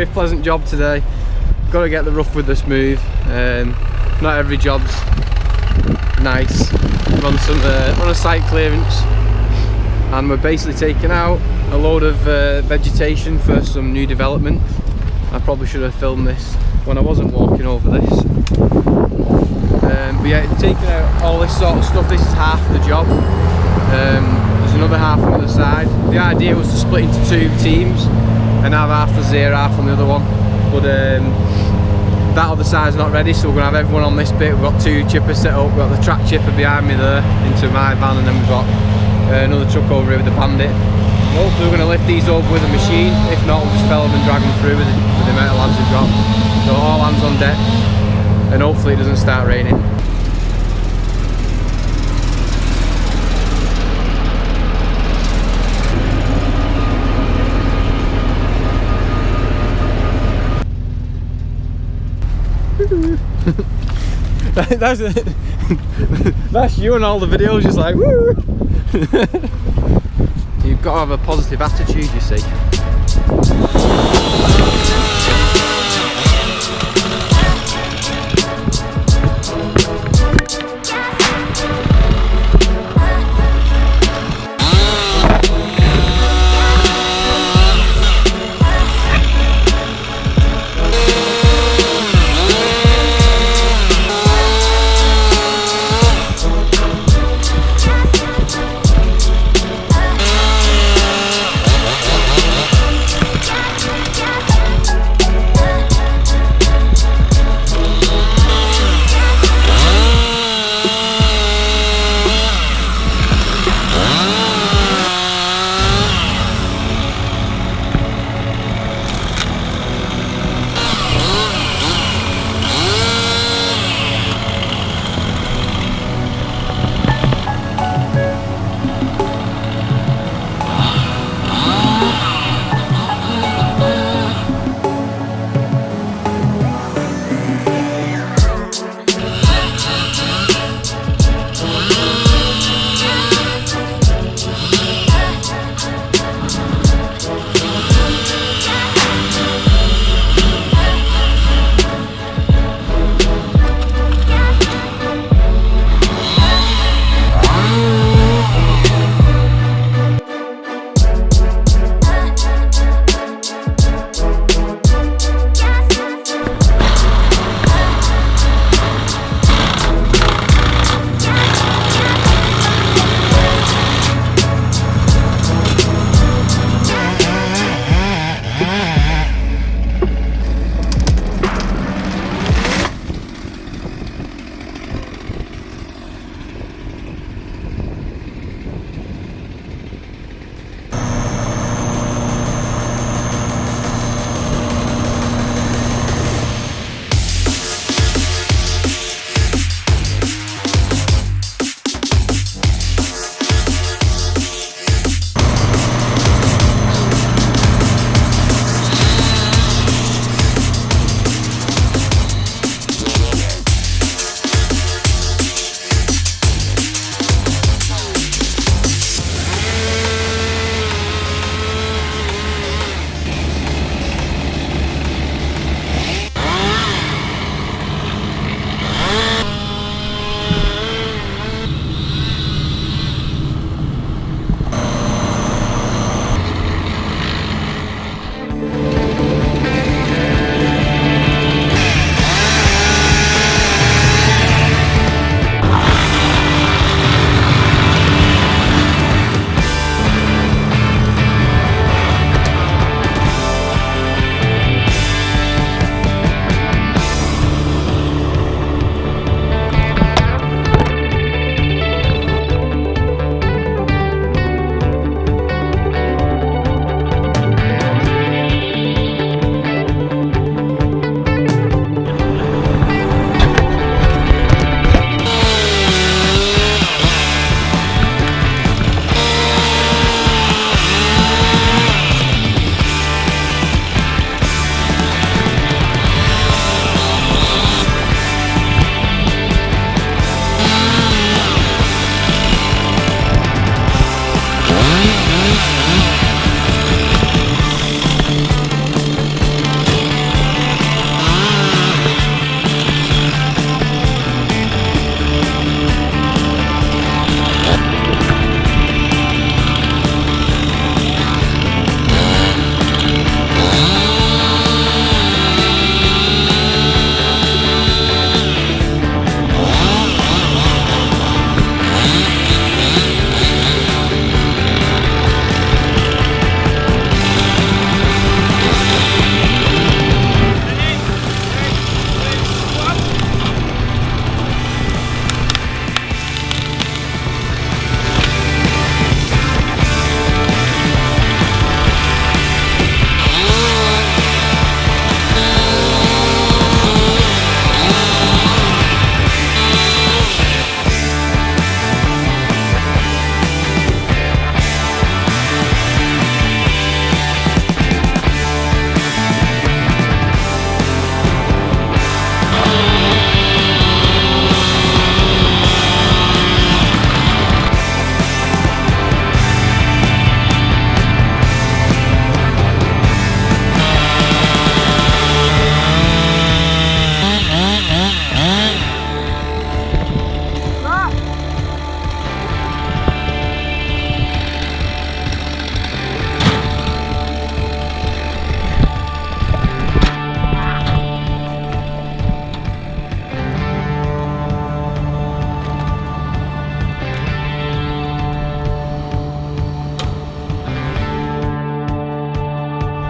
very pleasant job today. Got to get the rough with the smooth. Um, not every job's nice. Run some uh, a site clearance, and we're basically taking out a load of uh, vegetation for some new development. I probably should have filmed this when I wasn't walking over this. Um, but yeah, taking out all this sort of stuff. This is half the job. Um, there's another half on the other side. The idea was to split into two teams and have half the zero, half on the other one. But um, that other side's not ready, so we're gonna have everyone on this bit. We've got two chippers set up. We've got the track chipper behind me there into my van, and then we've got uh, another truck over here with the bandit. Hopefully we're going to lift these up with a machine. If not, we'll just fell them and drag them through with the, with the amount of lads we've got. So all hands on deck, and hopefully it doesn't start raining. that's that's you and all the videos just like woo! You've got to have a positive attitude you see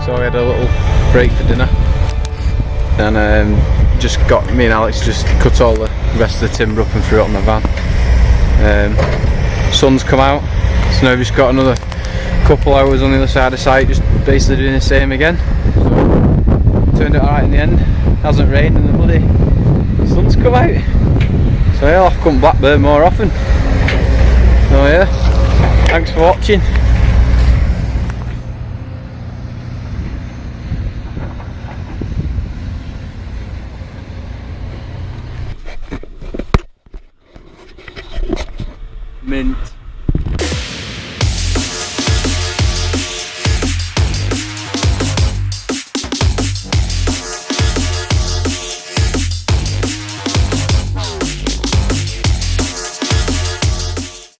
so we had a little break for dinner. And um, just got me and Alex just cut all the rest of the timber up and threw it on the van. Um, sun's come out, so now we've just got another couple hours on the other side of site, just basically doing the same again. So, turned out alright in the end. Hasn't rained and the bloody sun's come out. So yeah, I'll have to come Blackburn more often. So yeah, thanks for watching.